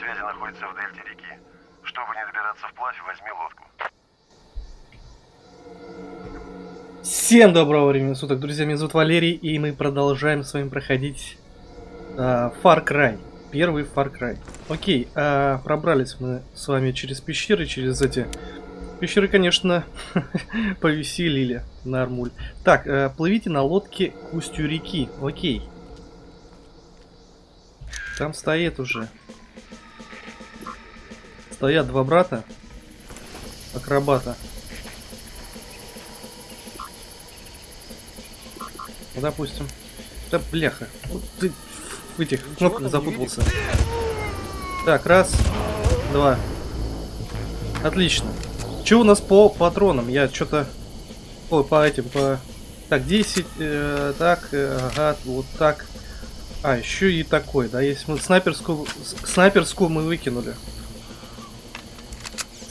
Связи находится в дельте реки. Чтобы не добираться вплавь, возьми лодку. Всем доброго времени суток, друзья, меня зовут Валерий, и мы продолжаем с вами проходить э, Far Cry. Первый Far Cry. Окей, э, пробрались мы с вами через пещеры, через эти... Пещеры, конечно, повеселили на Армуль. Так, э, плывите на лодке к устью реки. Окей. Там стоит уже. Стоят два брата. Акробата. Допустим. Да, бляха. Вот ты в этих кнопках запутался. Так, раз, два. Отлично. Что у нас по патронам? Я что-то... Ой, по этим, по... Так, 10, э, так, э, ага, вот так. А, еще и такой, да, если мы снайперскую... Снайперскую мы выкинули.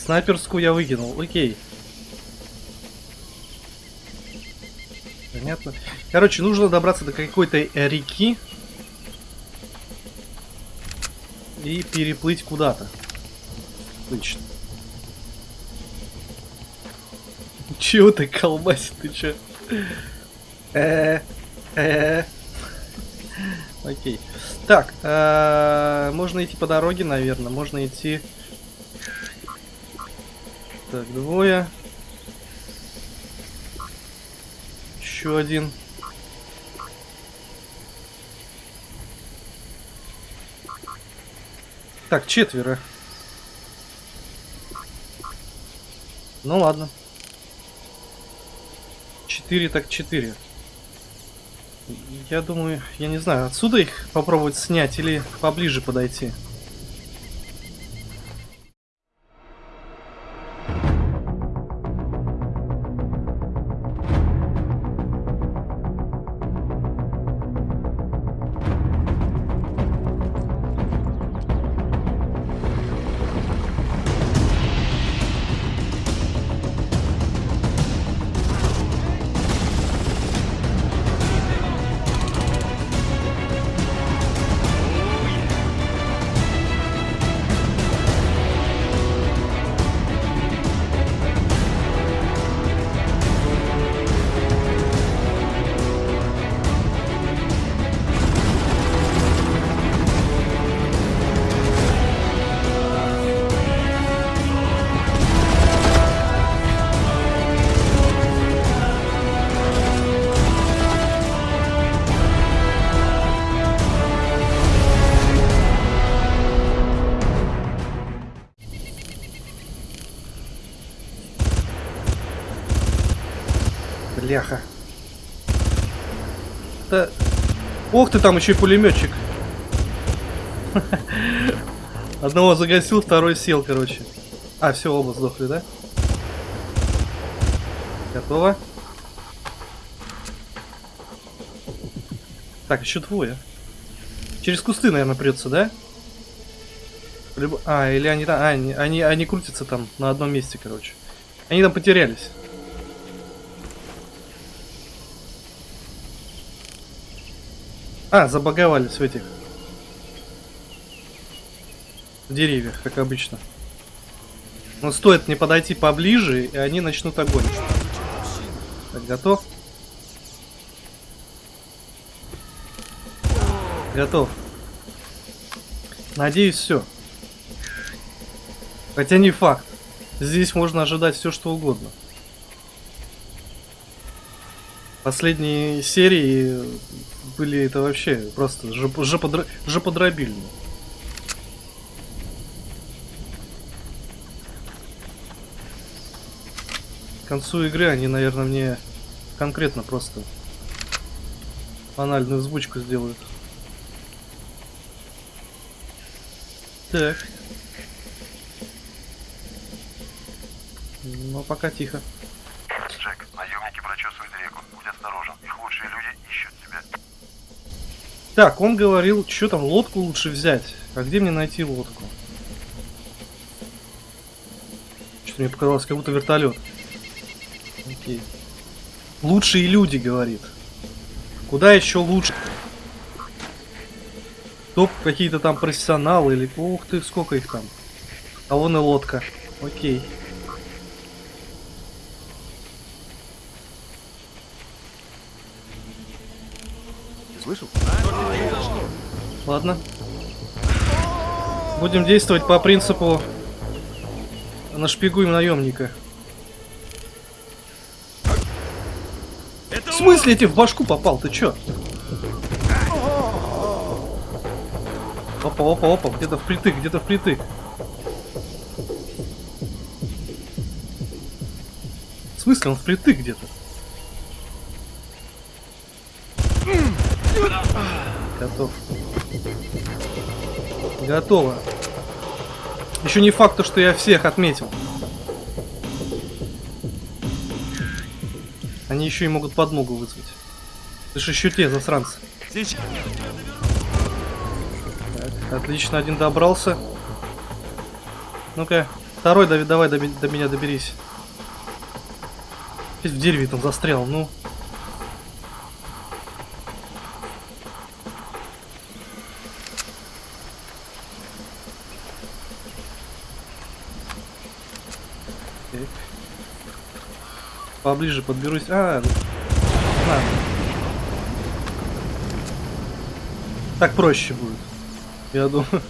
Снайперскую я выкинул, окей. Понятно. Короче, нужно добраться до какой-то реки. И переплыть куда-то. Отлично. Чего ты колбасит, ты чё? Э, э. Окей. Так, э, можно идти по дороге, наверное. Можно идти... Так, двое. Еще один. Так, четверо. Ну ладно. Четыре так четыре. Я думаю, я не знаю, отсюда их попробовать снять или поближе подойти. Бляха. Да... Ох ты, там еще и пулеметчик. Одного загасил, второй сел, короче. А, все, оба сдохли, да? Готово. Так, еще двое. Через кусты, наверное, придется, да? А, или они там... А, они, они, они крутятся там на одном месте, короче. Они там потерялись. А, забаговались в этих. В деревьях, как обычно. Но стоит мне подойти поближе, и они начнут огонь. Так, готов? Готов. Надеюсь, все. Хотя не факт. Здесь можно ожидать все, что угодно. Последние серии были это вообще просто жоподро... жоподробильно. К концу игры они, наверное, мне конкретно просто анальную озвучку сделают. Так. Но пока тихо. Джек, наемники прочесывают реку. Будь осторожен. Их лучшие люди ищут тебя. Так, он говорил, что там, лодку лучше взять. А где мне найти лодку? Что-то мне показалось, как будто вертолет. Окей. Лучшие люди, говорит. Куда еще лучше? Топ какие-то там профессионалы или... Ух ты, сколько их там. А вон и лодка. Окей. Ты слышал? Ладно. Будем действовать по принципу нашпигуем наемника. В смысле я тебе в башку попал? Ты чё? Опа, опа, опа, где-то впритык, где-то впритык. В смысле он впритык где-то? Готов. Готово. Еще не факт, то, что я всех отметил. Они еще и могут подмогу вызвать. Это же еще те засранцы. Так, отлично, один добрался. Ну-ка, второй давай, давай до, до меня доберись. Опять в дереве там застрял, ну. Так. Поближе подберусь. А, на. Так проще будет. Я думаю.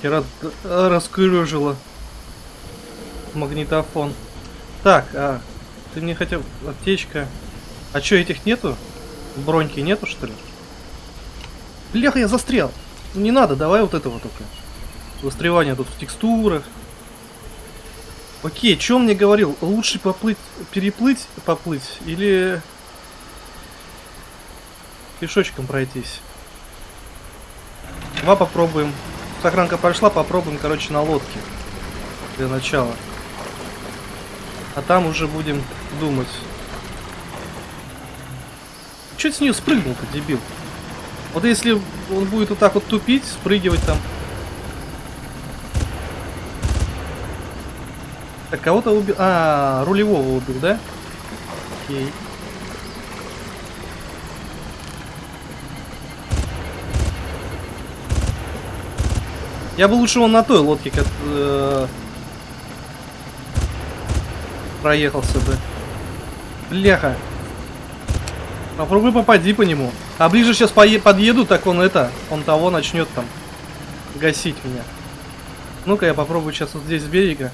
Кира д- раскрыжила магнитофон. Так, а ты мне хотел аптечка. А чё, этих нету? Броньки нету, что ли? Бляха, я застрял. Ну, Не надо, давай вот этого только. Застревание тут в текстурах. Окей, он мне говорил? Лучше поплыть, переплыть, поплыть или пешочком пройтись? Два попробуем. Сохранка прошла, попробуем, короче, на лодке. Для начала. А там уже будем думать. Че с нее спрыгнул-то, дебил? Вот если он будет вот так вот тупить, спрыгивать там. Так, кого-то убил. А, рулевого убил, да? Окей. Я бы лучше он на той лодке как э, проехался бы. Бляха. Попробуй попади по нему. А ближе сейчас подъеду, так он это, он того начнет там гасить меня. Ну-ка я попробую сейчас вот здесь с берега.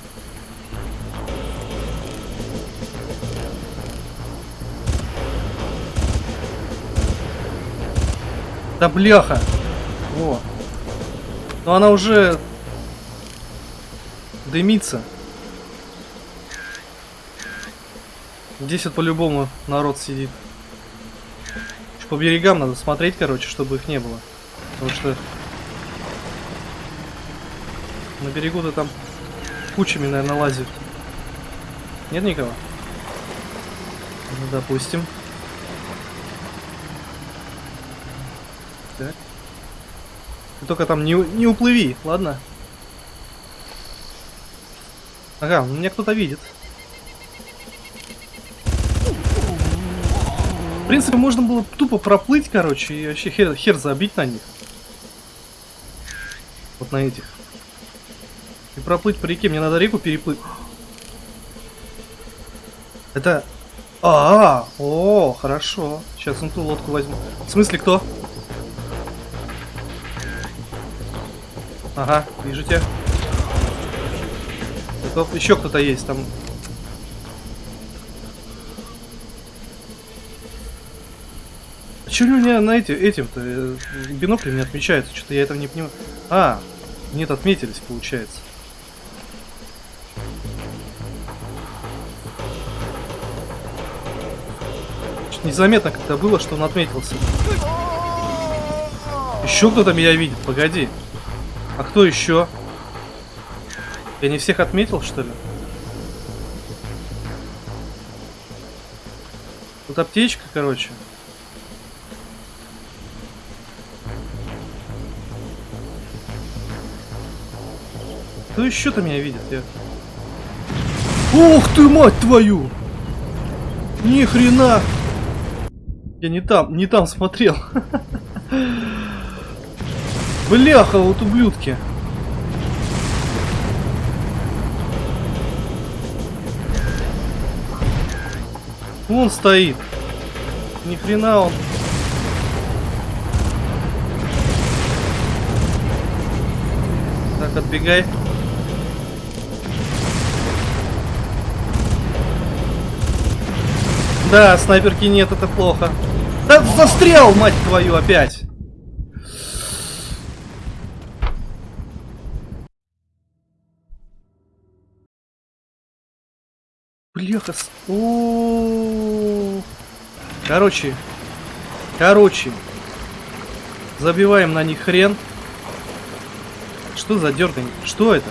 Да бляха! Во. Но она уже дымится. Здесь вот по-любому народ сидит. По берегам надо смотреть, короче, чтобы их не было. Потому что на берегу-то там кучами, наверное, лазит. Нет никого? Ну, допустим. Так. Ты только там не, не уплыви, ладно? Ага, меня кто-то видит. В принципе, можно было тупо проплыть, короче, и вообще хер, хер забить на них. Вот на этих. И проплыть по реке. Мне надо реку переплыть. Это... А, -а, -а о, хорошо. Сейчас он ту лодку возьму. В смысле, кто? Ага, вижу тебя. Готов. Еще кто-то есть там. Че у меня на эти, этим-то э, биноклем не отмечается? Что-то я этого не понимаю. А, нет, отметились, получается. Незаметно как-то было, что он отметился. Еще кто-то меня видит, погоди. А кто еще? Я не всех отметил, что ли? Тут аптечка, короче. Кто еще-то меня видит? Я... Ух ты, мать твою! Ни хрена! Я не там, не там смотрел. Бляха, вот ублюдки. Вон стоит. Ни хрена он. Так, отбегай. Да, снайперки нет, это плохо. Да застрял, мать твою, опять. Бляха. О, Короче, короче, забиваем на них хрен. Что за дергание? Что это?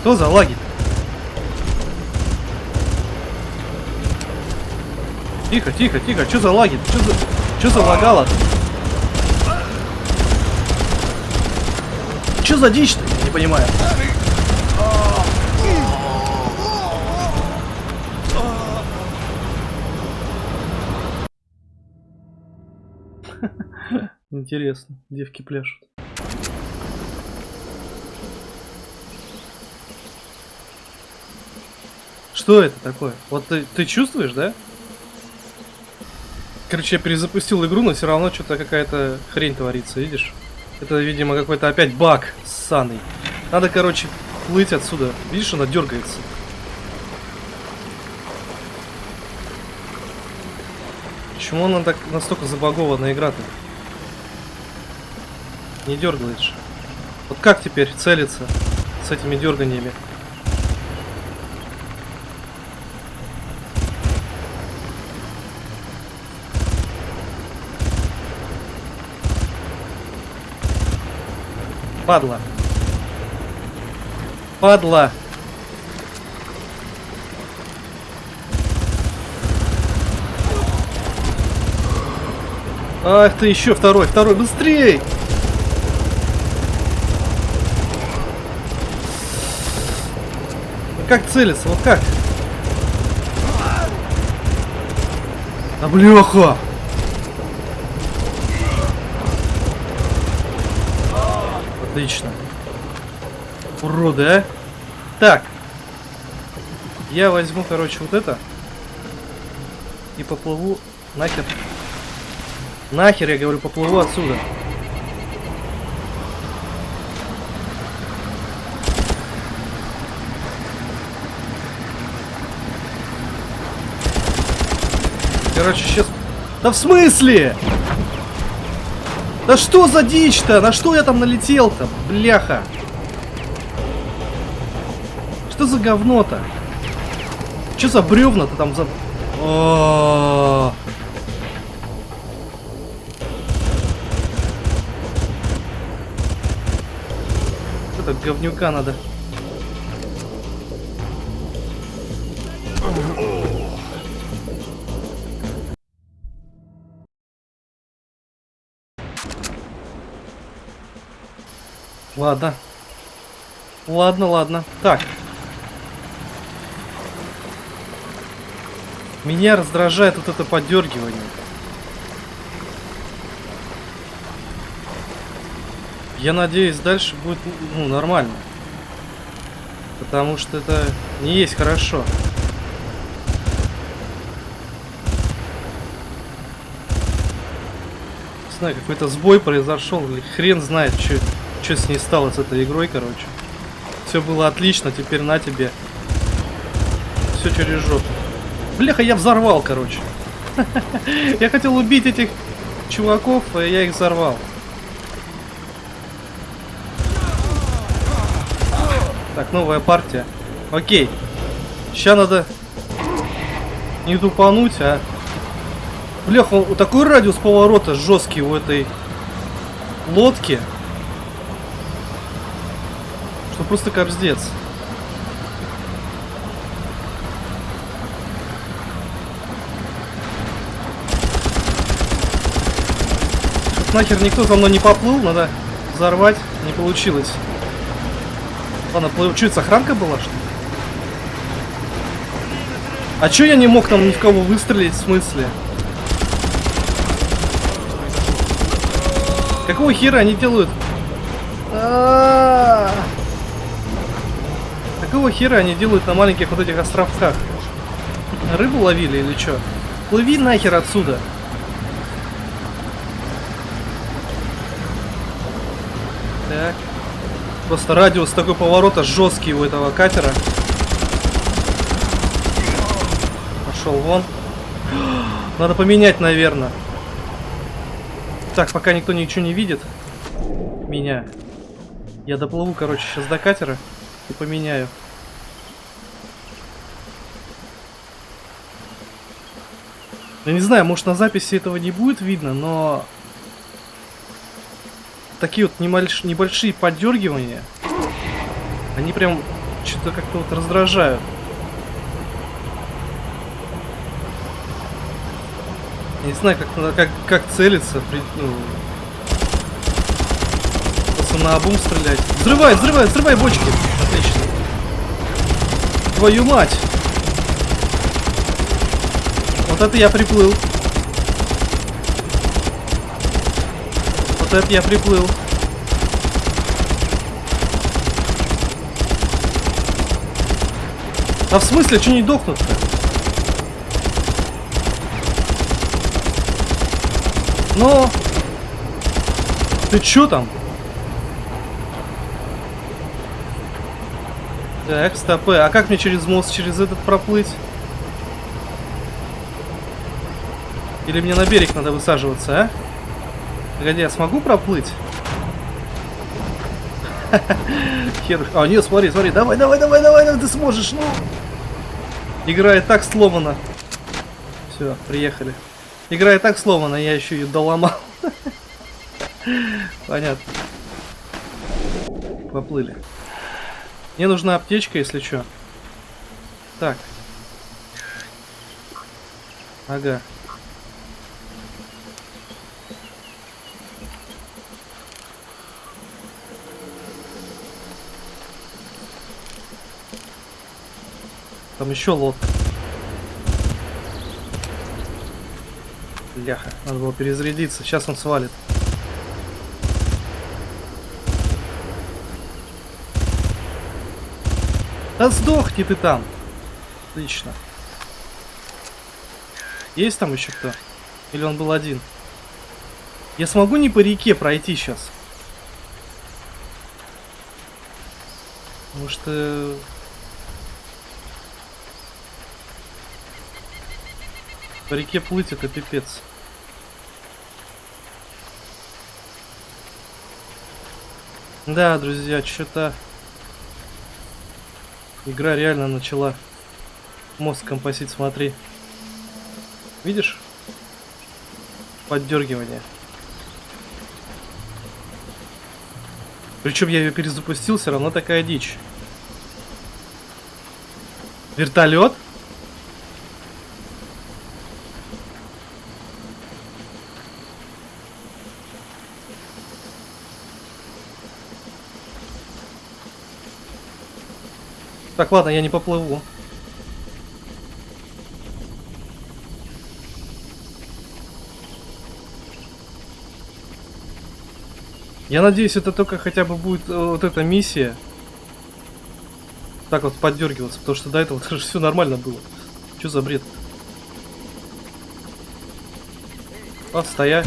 Что за лаги? Тихо, тихо, тихо. Что за лаги? Что за, что за лагало? Что за дичь-то? Не понимаю. Интересно, девки пляшут. Что это такое? Вот ты, ты чувствуешь, да? Короче, я перезапустил игру, но все равно что-то какая-то хрень творится, видишь? Это, видимо, какой-то опять баг ссаный. Надо, короче, плыть отсюда. Видишь, она дергается. Почему она так настолько забагована игра-то? Не дергаешь. Вот как теперь целиться с этими дерганиями? Падла. Падла. Ах ты еще второй, второй, быстрей! Как целиться? Вот как? А бляха! Отлично. Уроды, а? Так. Я возьму, короче, вот это. И поплыву нахер. Нахер, я говорю, поплыву отсюда. Короче, сейчас... Да в смысле? Да что за дичь-то? На что я там налетел-то? Бляха. Что за говно-то? Что за бревна-то там за... О -о -о -о. Это говнюка надо. Ладно. Ладно, ладно. Так. Меня раздражает вот это подергивание. Я надеюсь, дальше будет ну, нормально. Потому что это не есть хорошо. Не знаю, какой-то сбой произошел, или хрен знает, что что с ней стало с этой игрой, короче. Все было отлично, теперь на тебе. Все через жопу. Бляха, я взорвал, короче. Я хотел убить этих чуваков, а я их взорвал. Так, новая партия. Окей. Сейчас надо не тупануть, а... Бляха, такой радиус поворота жесткий у этой лодки. Просто капздец. нахер никто за мной не поплыл, надо взорвать. Не получилось. Ладно, это охранка была, что ли? А чё я не мог там ни в кого выстрелить, в смысле? Какого хера они делают? А-а-а! Какого хера они делают на маленьких вот этих островках? Рыбу ловили или чё? Плыви нахер отсюда. Так. Просто радиус такой поворота жесткий у этого катера. Пошел вон. Надо поменять, наверное. Так, пока никто ничего не видит. Меня. Я доплыву, короче, сейчас до катера и поменяю. Я не знаю, может на записи этого не будет видно, но такие вот небольш- небольшие поддергивания, они прям что-то как-то вот раздражают. Я не знаю, как, как, как целиться, при- ну, просто на обум стрелять. Взрывай, взрывай, взрывай бочки. Отлично. Твою мать. Вот это я приплыл. Вот это я приплыл. А в смысле, что не дохнут-то? Ну, ты чё там? Так, стопы. А как мне через мост, через этот проплыть? Или мне на берег надо высаживаться, а? Погоди, я смогу проплыть? Хер. А, нет, смотри, смотри. Давай, давай, давай, давай, ты сможешь, ну. Игра так сломана. Все, приехали. Игра так сломана, я еще ее доломал. Понятно. Поплыли. Мне нужна аптечка, если что. Так. Ага. Там еще лодка. Бляха, надо было перезарядиться. Сейчас он свалит. Да сдохни ты там. Отлично. Есть там еще кто? Или он был один? Я смогу не по реке пройти сейчас? Потому что... По реке плыть это пипец. Да, друзья, что-то... Игра реально начала мозг компосить, смотри. Видишь? Поддергивание. Причем я ее перезапустил, все равно такая дичь. Вертолет? Так, ладно, я не поплыву. Я надеюсь, это только хотя бы будет э, вот эта миссия. Так вот поддергиваться, потому что до этого все нормально было. Что за бред? А, стоя.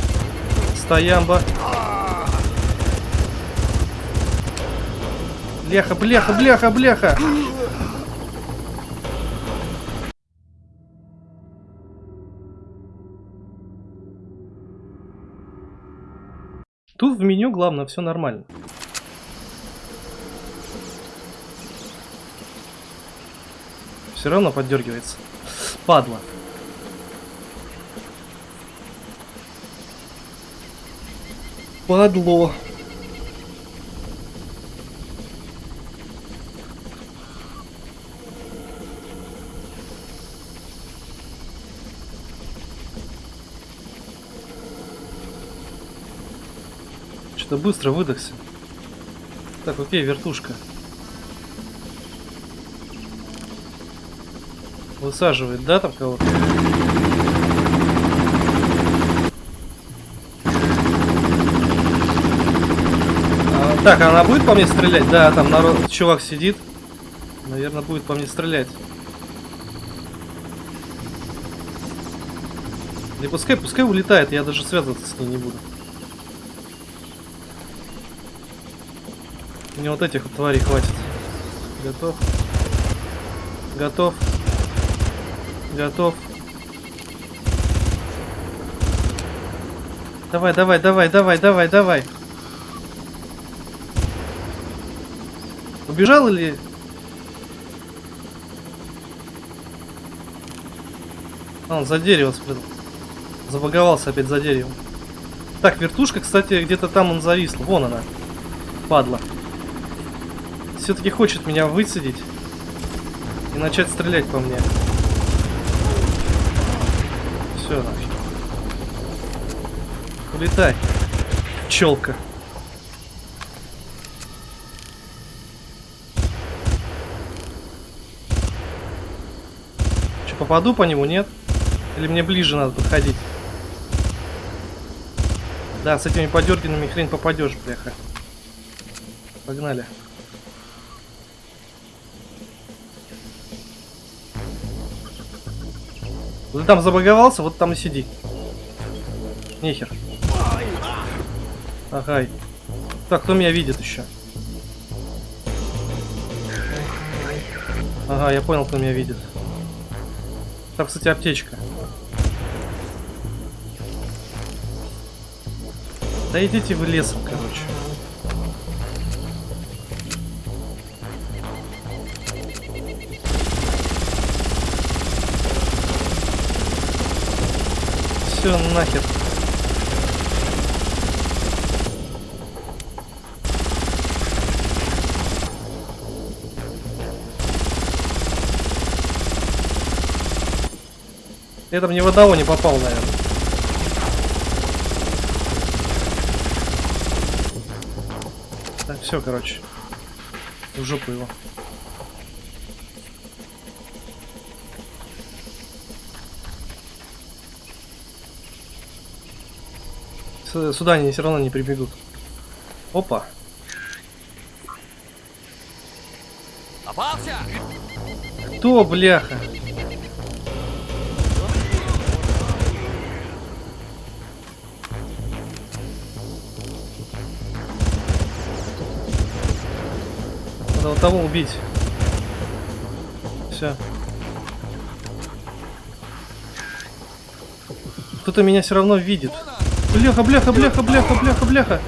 Стоямба. Бляха, бляха, бляха, бляха. В меню главное, все нормально. Все равно поддергивается. Падла. Падло. Что быстро выдохся. Так, окей, вертушка. Высаживает, да, там кого-то? А, так, она будет по мне стрелять? Да, там народ, чувак сидит. Наверное, будет по мне стрелять. Не пускай, пускай улетает, я даже связываться с ней не буду. Мне вот этих вот тварей хватит. Готов. Готов. Готов. Давай, давай, давай, давай, давай, давай. Убежал или... А, он за дерево спрятал. Забаговался опять за деревом. Так, вертушка, кстати, где-то там он зависла. Вон она. Падла. Все-таки хочет меня высадить и начать стрелять по мне. Все, нафиг. Улетай. Челка. Че, попаду по нему, нет? Или мне ближе надо подходить? Да, с этими подерганными хрен попадешь, бляха. Погнали. Ты там забаговался, вот там и сиди. Нехер. Ага. Так, кто меня видит еще? Ага, я понял, кто меня видит. Там, кстати, аптечка. Да идите вы лесом, короче. Все нахер. Я там ни в не попал, наверное. Так, все, короче. В жопу его. Сюда они все равно не прибегут. Опа. Попался! Кто, бляха? Надо вот того убить. Все. Кто-то меня все равно видит. Бляха, бляха, бляха, бляха, бляха, бляха.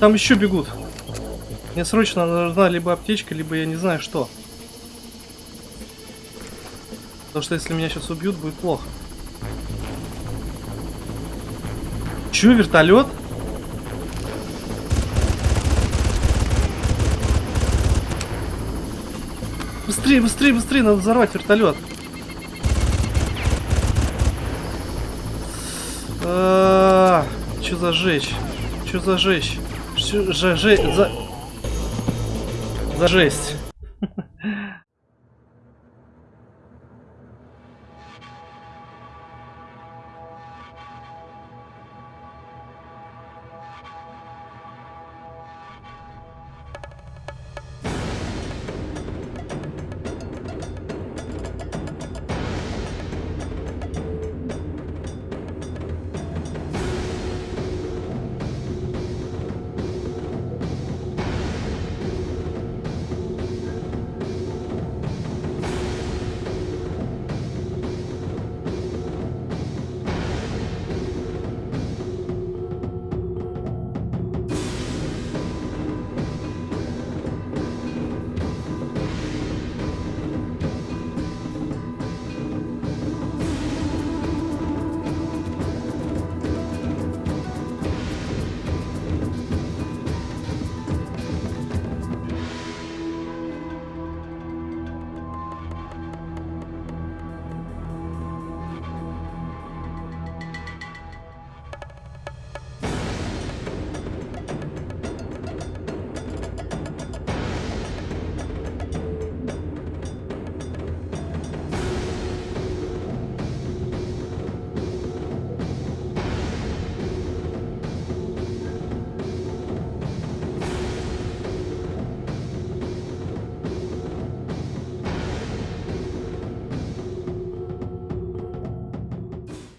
Там еще бегут. Мне срочно нужна либо аптечка, либо я не знаю что. Потому что если меня сейчас убьют, будет плохо. Че, вертолет? Быстрее, быстрее, быстрее, надо взорвать вертолет. Что за жечь? Что за жечь? Что за жесть? За... за жесть?